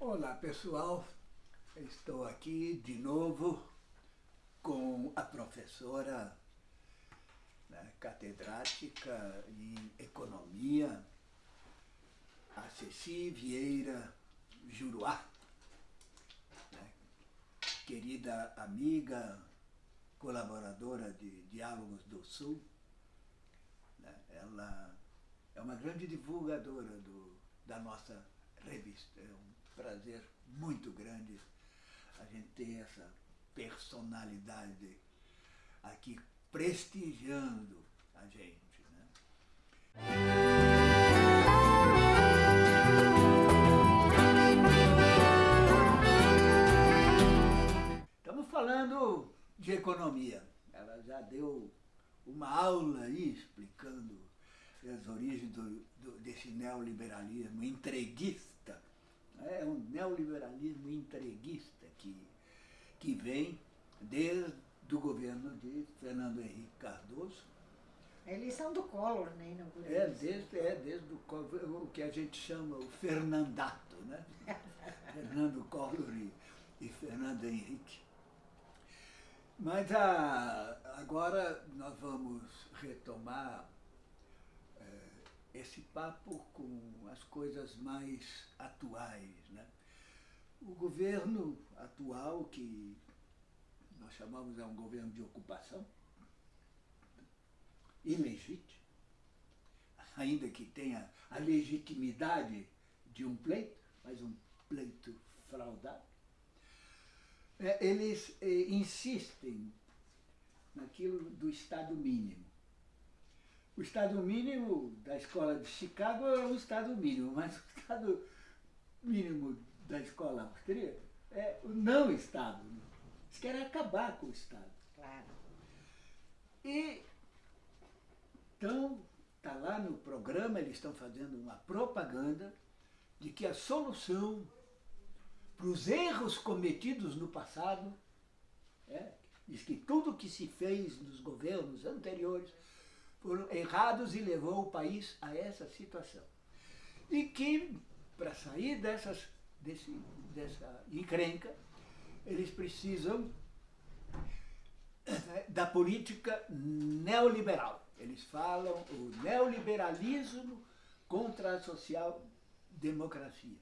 Olá pessoal, estou aqui de novo com a professora né, catedrática em Economia, a Ceci Vieira Juruá, né, querida amiga, colaboradora de Diálogos do Sul. Né, ela é uma grande divulgadora do, da nossa revista. É um prazer muito grande a gente ter essa personalidade aqui prestigiando a gente. Né? Estamos falando de economia. Ela já deu uma aula aí explicando as origens do, do, desse neoliberalismo entreguista. É um neoliberalismo entreguista que, que vem desde o governo de Fernando Henrique Cardoso. A eleição do Collor, né? É desde, é desde o, o que a gente chama o Fernandato, né? Fernando Collor e, e Fernando Henrique. Mas a, agora nós vamos retomar esse papo com as coisas mais atuais. Né? O governo atual, que nós chamamos é um governo de ocupação, ilegítimo, ainda que tenha a legitimidade de um pleito, mas um pleito fraudado, é, eles é, insistem naquilo do Estado mínimo. O Estado mínimo da escola de Chicago é o Estado mínimo, mas o Estado mínimo da escola austríaca é o não Estado. Eles querem acabar com o Estado. Claro. E então, está lá no programa, eles estão fazendo uma propaganda de que a solução para os erros cometidos no passado, é, diz que tudo que se fez nos governos anteriores foram errados e levou o país a essa situação. E que, para sair dessas, desse, dessa encrenca, eles precisam é, da política neoliberal. Eles falam o neoliberalismo contra a social-democracia.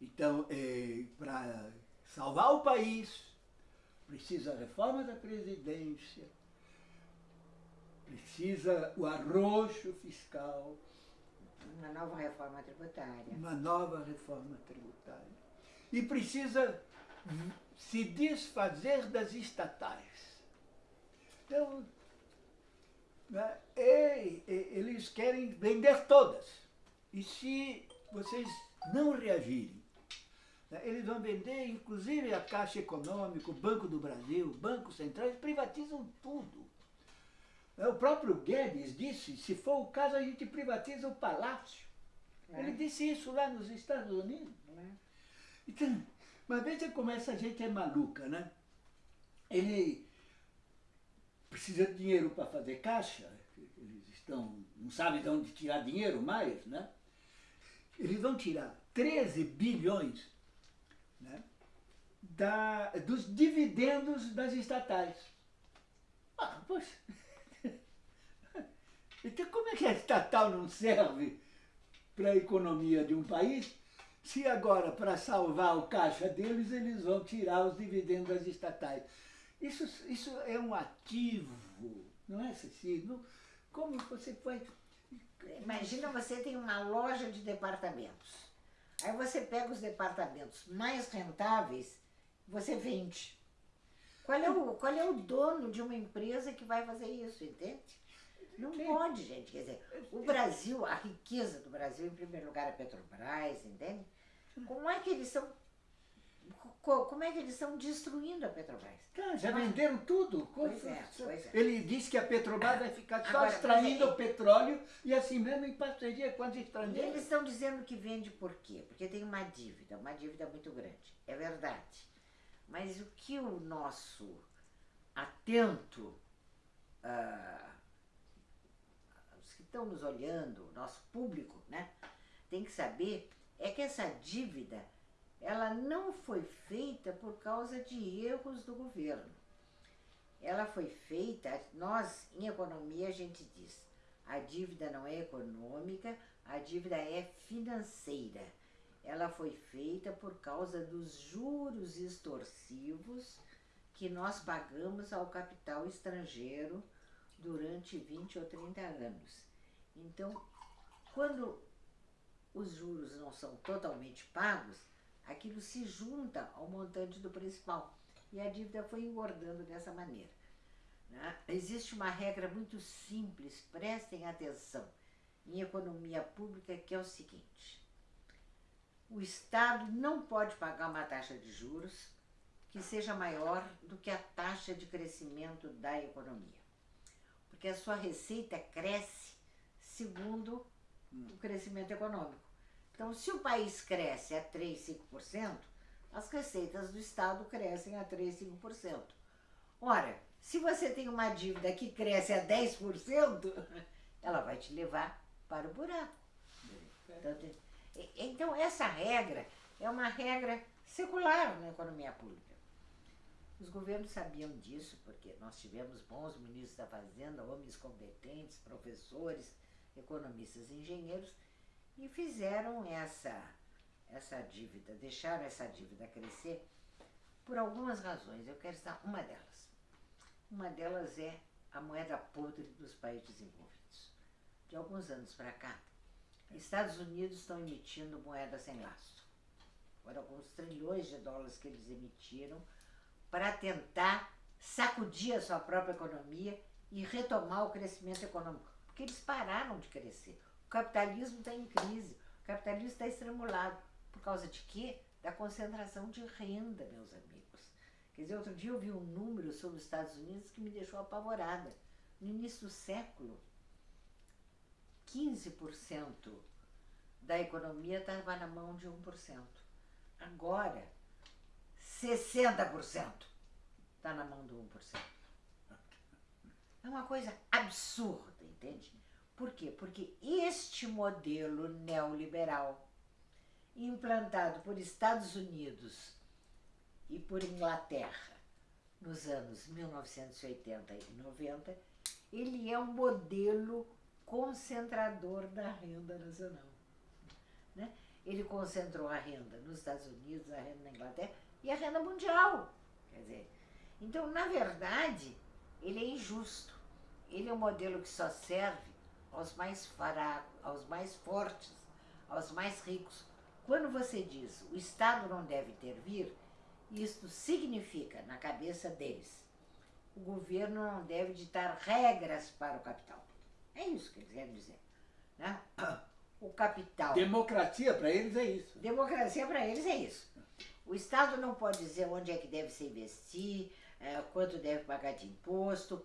Então, é, para salvar o país, precisa reforma da Presidência, precisa o arroxo fiscal. Uma nova reforma tributária. Uma nova reforma tributária. E precisa se desfazer das estatais. Então, né, e, e, eles querem vender todas. E se vocês não reagirem, né? Eles vão vender, inclusive, a Caixa Econômica, o Banco do Brasil, o Banco Central, eles privatizam tudo. Né? O próprio Guedes disse, se for o caso, a gente privatiza o palácio. É. Ele disse isso lá nos Estados Unidos. É. Então, mas veja como essa gente é maluca, né? Ele precisa de dinheiro para fazer caixa, eles estão, não sabem de onde tirar dinheiro mais, né? Eles vão tirar 13 bilhões né, da, dos dividendos das estatais. Ah, poxa. Então como é que a estatal não serve para a economia de um país, se agora, para salvar o caixa deles, eles vão tirar os dividendos das estatais? Isso, isso é um ativo, não é, Cecília? Como você vai... Imagina você tem uma loja de departamentos. Aí você pega os departamentos mais rentáveis, você vende. Qual é, o, qual é o dono de uma empresa que vai fazer isso, entende? Não pode, gente. Quer dizer, o Brasil, a riqueza do Brasil, em primeiro lugar, é Petrobras, entende? Como é que eles estão como é que eles estão destruindo a Petrobras? Tá, já venderam tudo. Pois é, pois é. Ele disse que a Petrobras vai ficar só Agora, extraindo é, o petróleo e assim mesmo em parceria com as estrangeiras. Eles estão dizendo que vende por quê? Porque tem uma dívida, uma dívida muito grande. É verdade. Mas o que o nosso atento, uh, estão nos olhando, nosso público, né, tem que saber é que essa dívida ela não foi feita por causa de erros do governo. Ela foi feita, nós em economia a gente diz, a dívida não é econômica, a dívida é financeira. Ela foi feita por causa dos juros extorsivos que nós pagamos ao capital estrangeiro durante 20 ou 30 anos. Então, quando os juros não são totalmente pagos, aquilo se junta ao montante do principal. E a dívida foi engordando dessa maneira. Né? Existe uma regra muito simples, prestem atenção, em economia pública, que é o seguinte. O Estado não pode pagar uma taxa de juros que seja maior do que a taxa de crescimento da economia. Porque a sua receita cresce segundo o crescimento econômico. Então, se o país cresce a 3, 5%, as receitas do Estado crescem a 3, 5%. Ora, se você tem uma dívida que cresce a 10%, ela vai te levar para o buraco. Então, então, essa regra é uma regra secular na economia pública. Os governos sabiam disso, porque nós tivemos bons ministros da Fazenda, homens competentes, professores, economistas e engenheiros, e fizeram essa, essa dívida, deixaram essa dívida crescer por algumas razões. Eu quero citar uma delas. Uma delas é a moeda podre dos países desenvolvidos. De alguns anos para cá, Estados Unidos estão emitindo moeda sem lastro. Foram alguns trilhões de dólares que eles emitiram para tentar sacudir a sua própria economia e retomar o crescimento econômico. Porque eles pararam de crescer. O capitalismo está em crise, o capitalismo está estrangulado. Por causa de quê? Da concentração de renda, meus amigos. Quer dizer, outro dia eu vi um número sobre os Estados Unidos que me deixou apavorada. No início do século, 15% da economia estava na mão de 1%. Agora, 60% está na mão do 1%. É uma coisa absurda, entende? Por quê? Porque este modelo neoliberal, implantado por Estados Unidos e por Inglaterra nos anos 1980 e 90, ele é um modelo concentrador da renda nacional. Né? Ele concentrou a renda nos Estados Unidos, a renda na Inglaterra e a renda mundial. Quer dizer, então, na verdade, ele é injusto. Ele é um modelo que só serve aos mais fracos, aos mais fortes, aos mais ricos. Quando você diz o Estado não deve intervir, isto significa, na cabeça deles, o governo não deve ditar regras para o capital. É isso que eles querem dizer. Né? O capital. Democracia para eles é isso. Democracia para eles é isso. O Estado não pode dizer onde é que deve se investir, é, quanto deve pagar de imposto,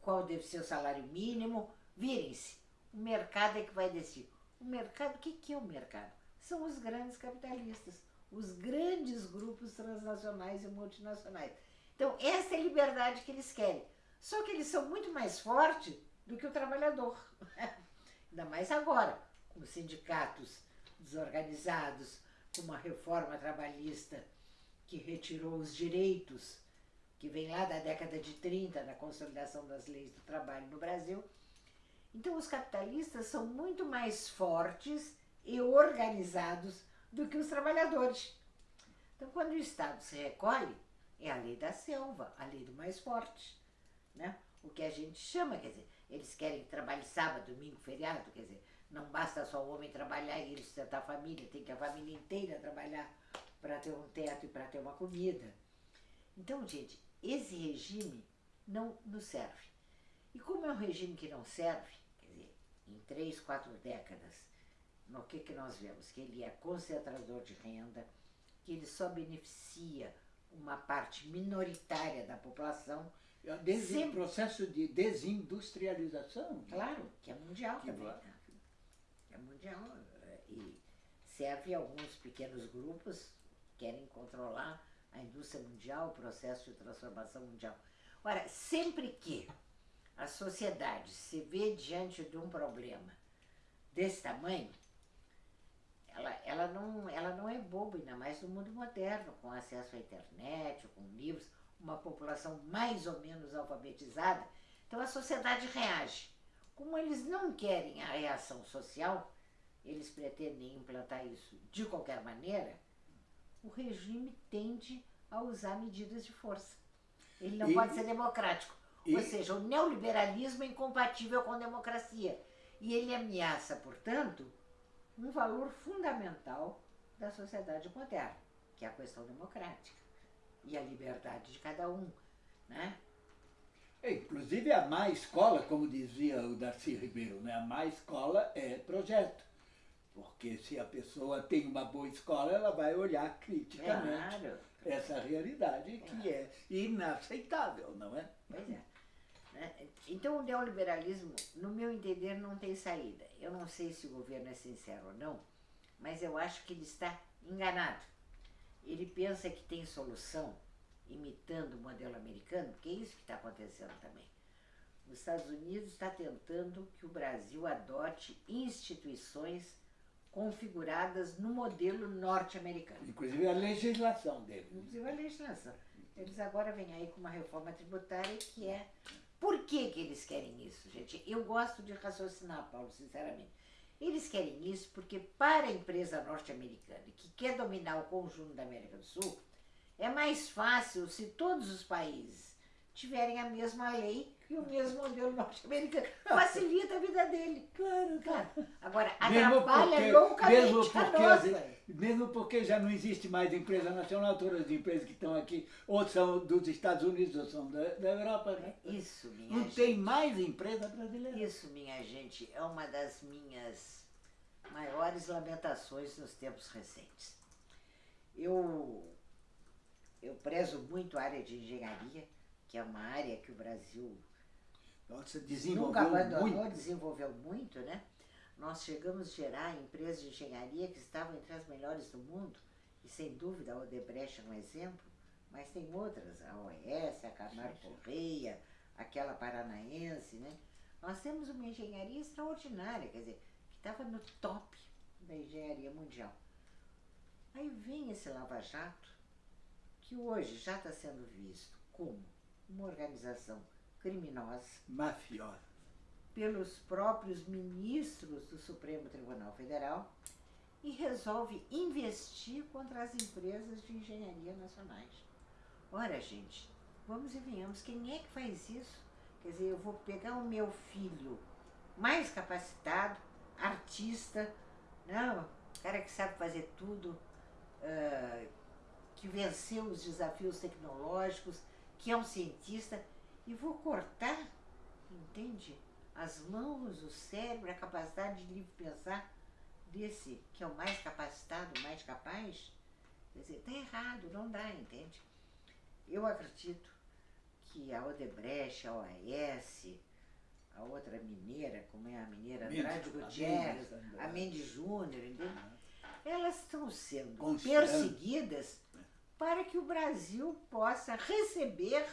qual deve ser o salário mínimo. Virem-se. O mercado é que vai decidir. O mercado, o que, que é o mercado? São os grandes capitalistas, os grandes grupos transnacionais e multinacionais. Então, essa é a liberdade que eles querem. Só que eles são muito mais fortes do que o trabalhador. Ainda mais agora, com os sindicatos desorganizados, com uma reforma trabalhista que retirou os direitos, que vem lá da década de 30, da consolidação das leis do trabalho no Brasil. Então, os capitalistas são muito mais fortes e organizados do que os trabalhadores. Então, quando o Estado se recolhe, é a lei da selva, a lei do mais forte. Né? O que a gente chama, quer dizer, eles querem trabalhar sábado, domingo, feriado, quer dizer, não basta só o homem trabalhar e ele sustentar a família, tem que a família inteira trabalhar para ter um teto e para ter uma comida. Então, gente, esse regime não nos serve. E como é um regime que não serve, quer dizer, em três, quatro décadas, no que, que nós vemos? Que ele é concentrador de renda, que ele só beneficia uma parte minoritária da população é Desi, processo de desindustrialização. Claro, que é mundial que também. Né? É mundial. É, e serve a alguns pequenos grupos que querem controlar a indústria mundial, o processo de transformação mundial. Ora, sempre que a sociedade se vê diante de um problema desse tamanho, ela, ela, não, ela não é boba, ainda mais no mundo moderno, com acesso à internet, com livros, uma população mais ou menos alfabetizada. Então a sociedade reage. Como eles não querem a reação social, eles pretendem implantar isso de qualquer maneira, o regime tende a usar medidas de força. Ele não E- pode ser democrático. e- Ou seja, o neoliberalismo é incompatível com a democracia. E ele ameaça, portanto, um valor fundamental da sociedade moderna, que é a questão democrática e a liberdade de cada um. Né? É, Inclusive a má escola, como dizia o Darcy Ribeiro, né? a má escola é projeto. Porque se a pessoa tem uma boa escola, ela vai olhar criticamente Claro. essa realidade que é inaceitável, não é? Pois é. Né? Então o neoliberalismo, no meu entender, não tem saída. Eu não sei se o governo é sincero ou não, mas eu acho que ele está enganado. Ele pensa que tem solução imitando o modelo americano, porque é isso que está acontecendo também. Os Estados Unidos está tentando que o Brasil adote instituições configuradas no modelo norte-americano. Inclusive a legislação dele. Inclusive a legislação. Eles agora vêm aí com uma reforma tributária que é. Por que, que eles querem isso, gente? Eu gosto de raciocinar, Paulo, sinceramente. Eles querem isso porque, para a empresa norte-americana que quer dominar o conjunto da América do Sul, é mais fácil se todos os países tiverem a mesma lei e o mesmo modelo norte-americano. Facilita a vida dele. Claro, Claro. Agora, atrapalha loucamente mesmo a porque nossa. Mesmo porque já não existe mais empresa nacional, todas as empresas que estão aqui ou são dos Estados Unidos ou são da, da Europa. né? Isso, minha Não gente. tem mais empresa brasileira. Isso, minha gente, é uma das minhas maiores lamentações nos tempos recentes. Eu, eu prezo muito a área de engenharia, que é uma área que o Brasil Nossa, nunca desenvolveu abandonou, muito. desenvolveu muito, né? Nós chegamos a gerar empresas de engenharia que estavam entre as melhores do mundo, e sem dúvida a Odebrecht é um exemplo, mas tem outras, a OES, a Camargo. Correia, aquela paranaense, né? Nós temos uma engenharia extraordinária, quer dizer, que estava no top da engenharia mundial. Aí vem esse Lava Jato, que hoje já está sendo visto como uma organização criminosa, Mafiosa. pelos próprios ministros do Supremo Tribunal Federal e resolve investir contra as empresas de engenharia nacionais. Ora, gente, vamos e venhamos, quem é que faz isso? Quer dizer, eu vou pegar o meu filho mais capacitado, artista, não, cara que sabe fazer tudo, ah, que venceu os desafios tecnológicos, que é um cientista, e vou cortar, entende? As mãos, o cérebro, a capacidade de livre pensar desse que é o mais capacitado, o mais capaz. Quer dizer, está errado, não dá, entende? Eu acredito que a Odebrecht, a OAS, a outra mineira, como é a mineira Andrade Gutierrez, a Mendes Júnior, entende? Elas estão sendo Constante. perseguidas para que o Brasil possa receber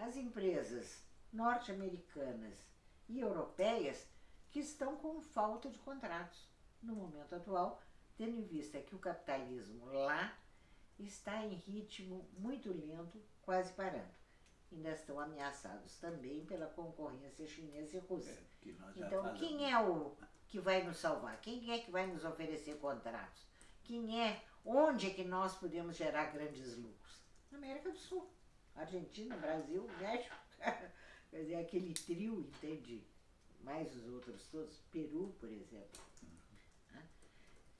as empresas norte-americanas e europeias que estão com falta de contratos no momento atual, tendo em vista que o capitalismo lá está em ritmo muito lento, quase parando. Ainda estão ameaçados também pela concorrência chinesa e russa. É, que Então, falamos. quem é o que vai nos salvar? Quem é que vai nos oferecer contratos? Quem é? Onde é que nós podemos gerar grandes lucros? Na América do Sul. Argentina, Brasil, México. Quer dizer, aquele trio, entende? Mais os outros todos. Peru, por exemplo. Né?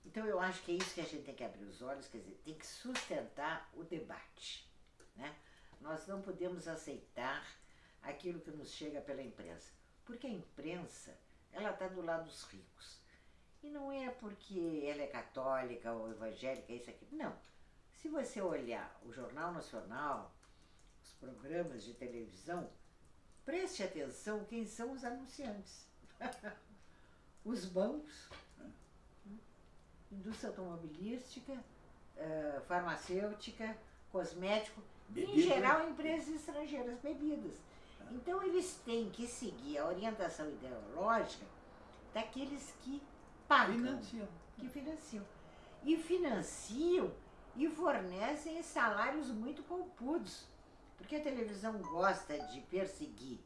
Então, eu acho que é isso que a gente tem que abrir os olhos, quer dizer, tem que sustentar o debate. Né? Nós não podemos aceitar aquilo que nos chega pela imprensa. Porque a imprensa, ela está do lado dos ricos. E não é porque ela é católica ou evangélica, isso aqui. Não. Se você olhar o Jornal Nacional, programas de televisão, preste atenção quem são os anunciantes. os bancos, indústria automobilística, eh, farmacêutica, cosmético, em Bebida. geral empresas estrangeiras, bebidas. Então eles têm que seguir a orientação ideológica daqueles que pagam, Financiam. que financiam. e financiam e fornecem salários muito poupudos. Porque a televisão gosta de perseguir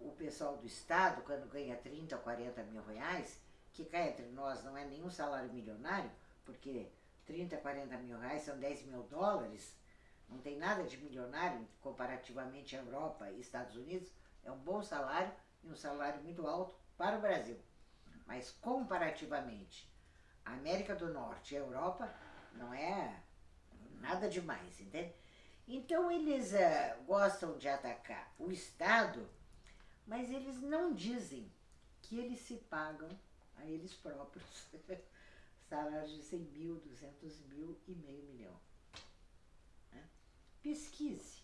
o pessoal do Estado, quando ganha 30 ou 40 mil reais, que cá entre nós não é nenhum salário milionário, porque 30, 40 mil reais são 10 mil dólares, não tem nada de milionário comparativamente à Europa e Estados Unidos, é um bom salário e um salário muito alto para o Brasil. Mas comparativamente a América do Norte e a Europa, não é nada demais, entende? Então eles uh, gostam de atacar o Estado, mas eles não dizem que eles se pagam a eles próprios salários de 100 mil, 200 mil e meio milhão. Né? Pesquise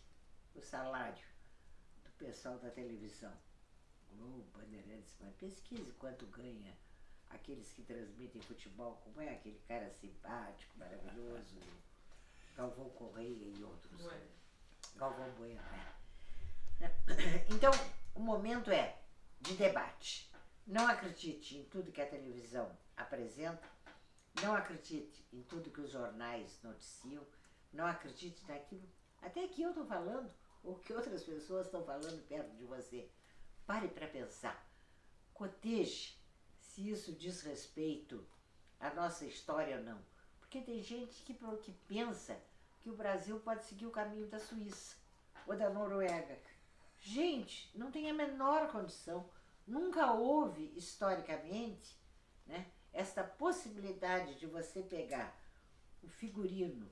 o salário do pessoal da televisão, Globo, Bandeirantes, mas pesquise quanto ganha aqueles que transmitem futebol, como é aquele cara simpático, maravilhoso, Galvão Correia e outros. Bueno. Galvão Bueno, né? Então, o momento é de debate. Não acredite em tudo que a televisão apresenta, não acredite em tudo que os jornais noticiam, não acredite naquilo, até que eu estou falando, ou que outras pessoas estão falando perto de você. Pare para pensar. Coteje se isso diz respeito à nossa história ou não. Porque tem gente que, que pensa que o Brasil pode seguir o caminho da Suíça ou da Noruega. Gente, não tem a menor condição. Nunca houve, historicamente, né, esta possibilidade de você pegar o figurino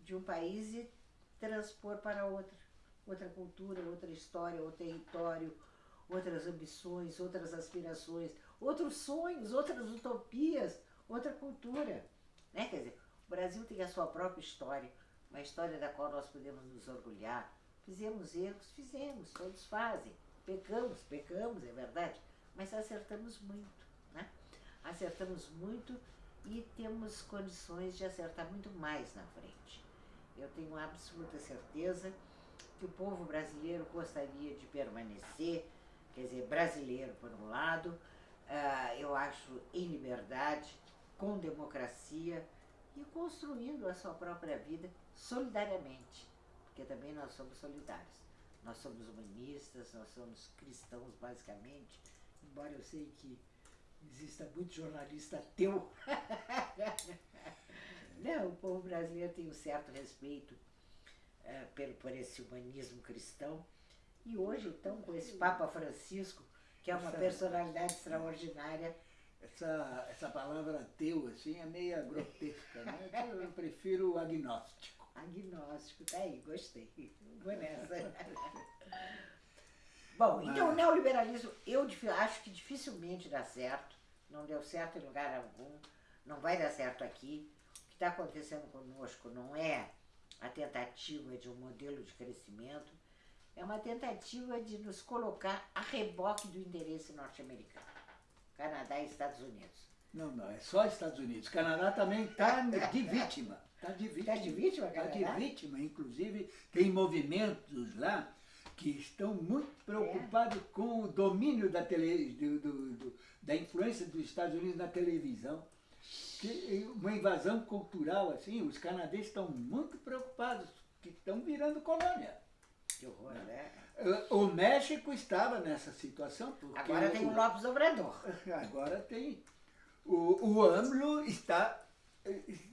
de um país e transpor para outro. Outra cultura, outra história, outro território, outras ambições, outras aspirações, outros sonhos, outras utopias, outra cultura. Né? Quer dizer, o Brasil tem a sua própria história, uma história da qual nós podemos nos orgulhar. Fizemos erros, fizemos, todos fazem. Pecamos, pecamos, é verdade, mas acertamos muito. Né? Acertamos muito e temos condições de acertar muito mais na frente. Eu tenho absoluta certeza que o povo brasileiro gostaria de permanecer, quer dizer, brasileiro por um lado, uh, eu acho em liberdade, com democracia e construindo a sua própria vida solidariamente, porque também nós somos solidários. Nós somos humanistas, nós somos cristãos basicamente, embora eu sei que exista muito jornalista ateu. Não, o povo brasileiro tem um certo respeito uh, por, por esse humanismo cristão. E hoje, então, com esse Papa Francisco, que é uma personalidade extraordinária. Essa, essa palavra ateu, assim, é meio grotesca, né? Eu prefiro agnóstico. Agnóstico, tá aí, gostei. Vou nessa. Bom, então o neoliberalismo, eu acho que dificilmente dá certo, não deu certo em lugar algum, não vai dar certo aqui. O que está acontecendo conosco não é a tentativa de um modelo de crescimento, é uma tentativa de nos colocar a reboque do interesse norte-americano. Canadá e Estados Unidos. Não, não, é só Estados Unidos. Canadá também está de vítima. Está de vítima. Está de vítima, Canadá? Está de vítima. Inclusive, tem movimentos lá que estão muito preocupados é. com o domínio da, tele, do, do, do, da influência dos Estados Unidos na televisão. Que, uma invasão cultural, assim, os canadenses estão muito preocupados, que estão virando colônia. Que horror, né? O México estava nessa situação. Porque Agora tem o Lopes Obrador. Agora tem. O, o AMLO está,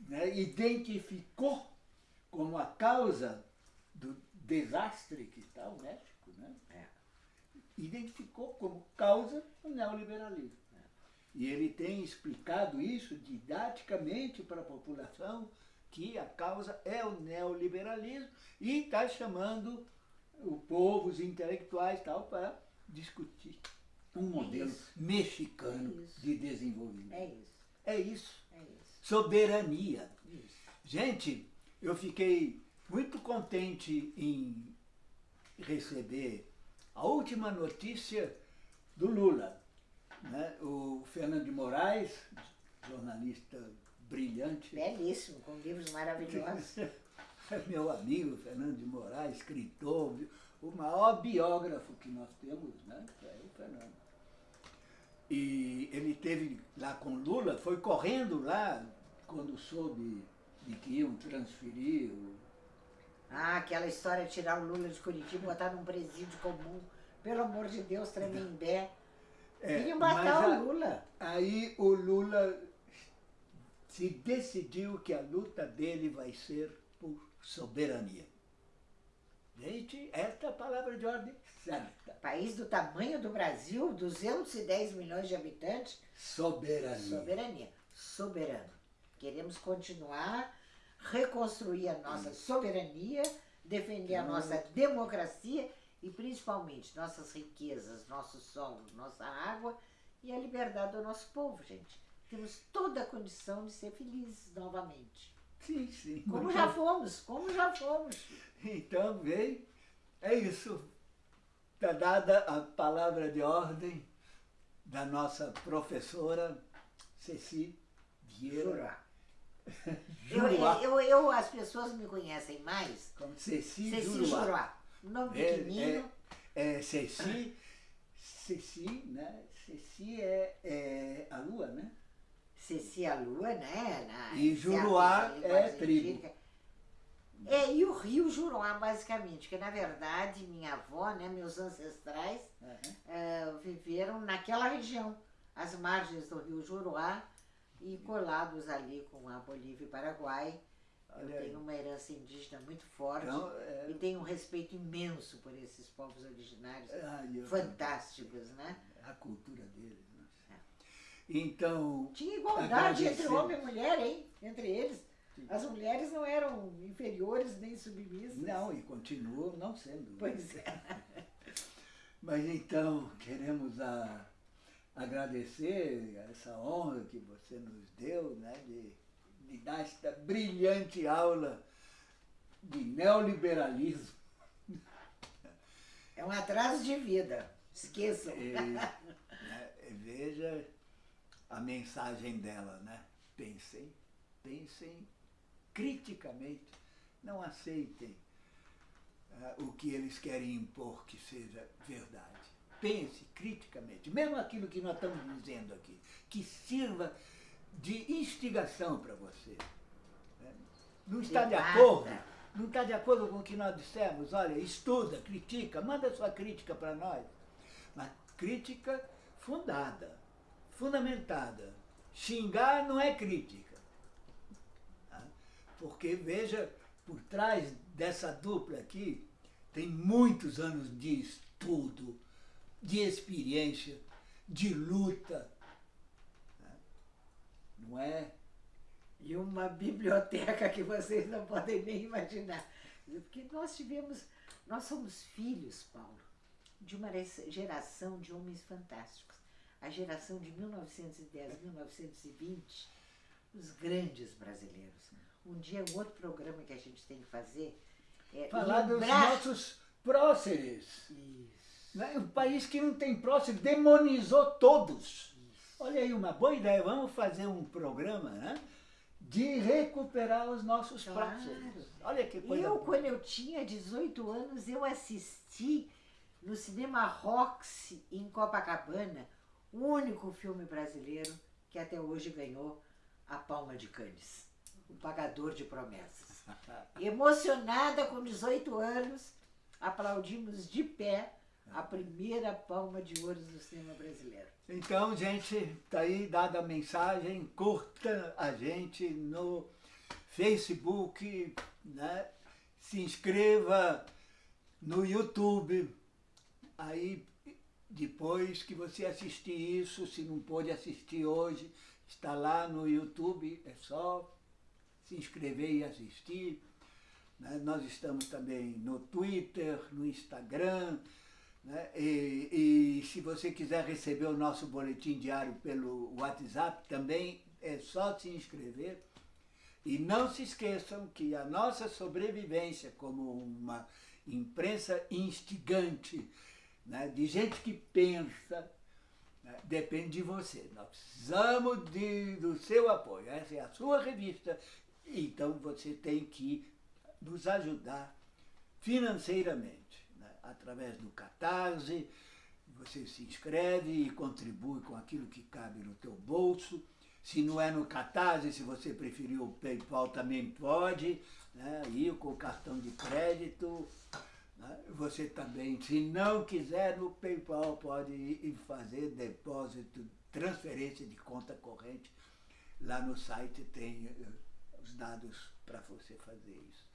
né, identificou como a causa do desastre que está o México, né? É. Identificou como causa o neoliberalismo. É. E ele tem explicado isso didaticamente para a população que a causa é o neoliberalismo e está chamando o povo, os intelectuais tal, para discutir um é modelo é mexicano é de desenvolvimento. É isso. É isso. É isso. Soberania. Isso. Gente, eu fiquei muito contente em receber a última notícia do Lula. Né? O Fernando de Moraes, jornalista brilhante. Belíssimo, com livros maravilhosos. meu amigo Fernando de Moraes, escritor, o maior biógrafo que nós temos, né? É o Fernando. E ele teve lá com Lula, foi correndo lá quando soube de que iam transferir o Ah, aquela história de tirar o Lula de Curitiba e botar num presídio comum. Pelo amor de Deus, Tremembé. É, Queriam matar a- o Lula. Aí o Lula se decidiu que a luta dele vai ser soberania. Gente, esta é a palavra de ordem certa. País do tamanho do Brasil, 210 milhões de habitantes, Soberania. soberania. Soberano. Queremos continuar, reconstruir a nossa soberania, defender a nossa democracia e principalmente nossas riquezas, nosso solo, nossa água e a liberdade do nosso povo, gente. Temos toda a condição de ser felizes novamente. Sim, sim. Como já fomos, como já fomos. Então, vem, é isso. Está dada a palavra de ordem da nossa professora Ceci Vieira. Eu, Juruá. eu, eu, as pessoas me conhecem mais. Como Ceci, Ceci Juruá. Juruá. Nome É, pequenino. É, Ceci, Ceci, né? Ceci é, é a lua, né? A Lua, né? Na, E Juruá linguagem é tribo. científica. É, e o rio Juruá, basicamente, que na verdade minha avó, né, meus ancestrais, eh, viveram naquela região, às margens do rio Juruá e colados ali com a Bolívia e Paraguai. Eu Olha aí. tenho uma herança indígena muito forte Então, é, e tenho um respeito imenso por esses povos originários eu- fantásticos, né? A cultura deles. Né? Então, Tinha igualdade entre Agradecer. homem e mulher, hein? Entre eles. As mulheres não eram inferiores nem submissas. não, e continuam não sendo. Pois é. Mas então, queremos a- agradecer essa honra que você nos deu, né, de, de dar esta brilhante aula de neoliberalismo. É um atraso de vida. Esqueçam. E, né, veja a mensagem dela, né? Pensem, pensem criticamente, não aceitem ah, o que eles querem impor que seja verdade. Pense criticamente, mesmo aquilo que nós estamos dizendo aqui, que sirva de instigação para você. né? Não está de acordo? Não está de acordo com o que nós dissemos? Olha, estuda, critica, manda sua crítica para nós. Mas crítica fundada, fundamentada. Xingar não é crítica. tá? Porque, veja, por trás dessa dupla aqui, tem muitos anos de estudo, de experiência, de luta. tá? Não é? E uma biblioteca que vocês não podem nem imaginar. Porque nós tivemos, nós somos filhos, Paulo, de uma geração de homens fantásticos. A geração de 1910, 1920, os grandes brasileiros. Um dia, um outro programa que a gente tem que fazer é Falar dos lembrar... nossos próceres. Isso. Né? Um país que não tem próximo demonizou todos. Olha aí, uma boa ideia. Vamos fazer um programa né? de recuperar os nossos Claro. próceres. Olha que coisa Eu, boa. quando eu tinha 18 anos, eu assisti no cinema Roxy, em Copacabana, o único filme brasileiro que até hoje ganhou a Palma de Cannes, O Pagador de Promessas. Emocionada com 18 anos, aplaudimos de pé a primeira palma de ouro do cinema brasileiro. Então, gente, tá aí dada a mensagem, curta a gente no Facebook, né? se inscreva no YouTube. Aí, depois que você assistir isso, se não pôde assistir hoje, está lá no YouTube, é só se inscrever e assistir. né? Nós estamos também no Twitter, no Instagram, né? E, e se você quiser receber o nosso boletim diário pelo WhatsApp, também é só se inscrever. E não se esqueçam que a nossa sobrevivência como uma imprensa instigante, né, de gente que pensa, né, depende de você. Nós precisamos de, do seu apoio. Essa é a sua revista, então você tem que nos ajudar financeiramente, né, através do Catarse, você se inscreve e contribui com aquilo que cabe no teu bolso Se não é no Catarse, se você preferir o PayPal também pode, né? ir com o cartão de crédito. Né? Você também, se não quiser no PayPal, pode ir fazer depósito, transferência de conta corrente. Lá no site tem eh, os dados para você fazer isso.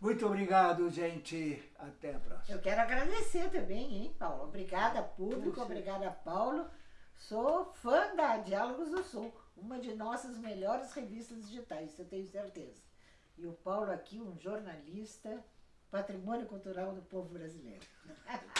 Muito obrigado, gente. Até a próxima. Eu quero agradecer também, hein, Paulo? Obrigada, público. Você. Obrigada, Paulo. Sou fã da Diálogos do Sul, uma de nossas melhores revistas digitais, eu tenho certeza. E o Paulo aqui, um jornalista, patrimônio cultural do povo brasileiro.